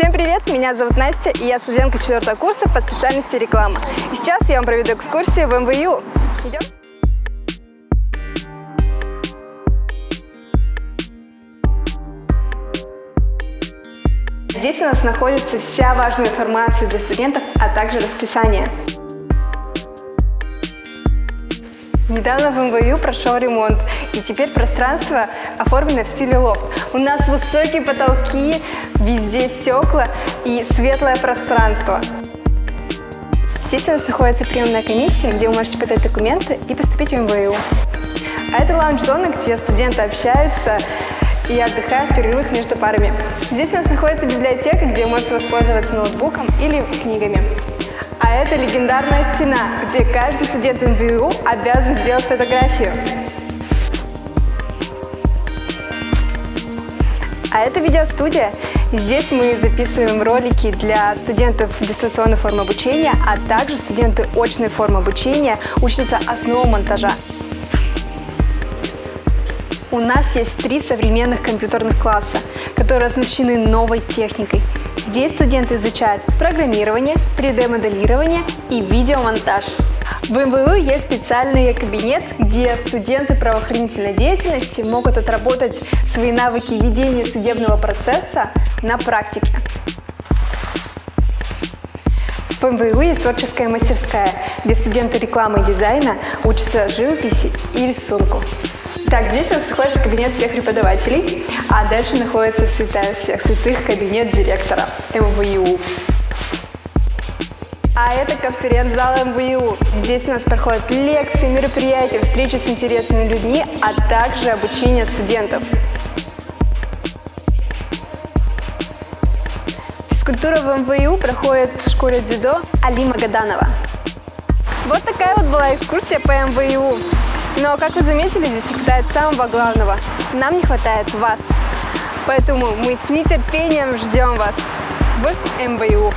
Всем привет, меня зовут Настя, и я студентка четвертого курса по специальности реклама. И сейчас я вам проведу экскурсию в МВЮ. Идем? Здесь у нас находится вся важная информация для студентов, а также расписание. Недавно в МВЮ прошел ремонт, и теперь пространство оформлено в стиле лофт. У нас высокие потолки, везде стекла и светлое пространство. Здесь у нас находится приемная комиссия, где вы можете подать документы и поступить в МВЮ. А это лаунж-зона, где студенты общаются и отдыхают в перерывах между парами. Здесь у нас находится библиотека, где вы можете воспользоваться ноутбуком или книгами. А это легендарная стена, где каждый студент МВУ обязан сделать фотографию. А это видеостудия. Здесь мы записываем ролики для студентов дистанционной формы обучения, а также студенты очной формы обучения учатся основам монтажа. У нас есть три современных компьютерных класса, которые оснащены новой техникой. Здесь студенты изучают программирование, 3D-моделирование и видеомонтаж. В МВУ есть специальный кабинет, где студенты правоохранительной деятельности могут отработать свои навыки ведения судебного процесса на практике. В МВУ есть творческая мастерская, где студенты рекламы и дизайна учатся живописи и рисунку. Так, здесь у нас находится кабинет всех преподавателей, а дальше находится святая всех святых кабинет директора МВУ. А это конференц-зал МВУ. Здесь у нас проходят лекции, мероприятия, встречи с интересными людьми, а также обучение студентов. Физкультура в МВУ проходит в школе дзюдо Алима Гаданова. Вот такая вот была экскурсия по МВУ. Но, как вы заметили, здесь не хватает самого главного. Нам не хватает вас. Поэтому мы с нетерпением ждем вас в МВУ.